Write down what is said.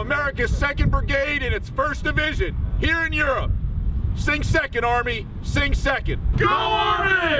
America's 2nd Brigade in its 1st Division here in Europe. Sing second, Army. Sing second. Go Army!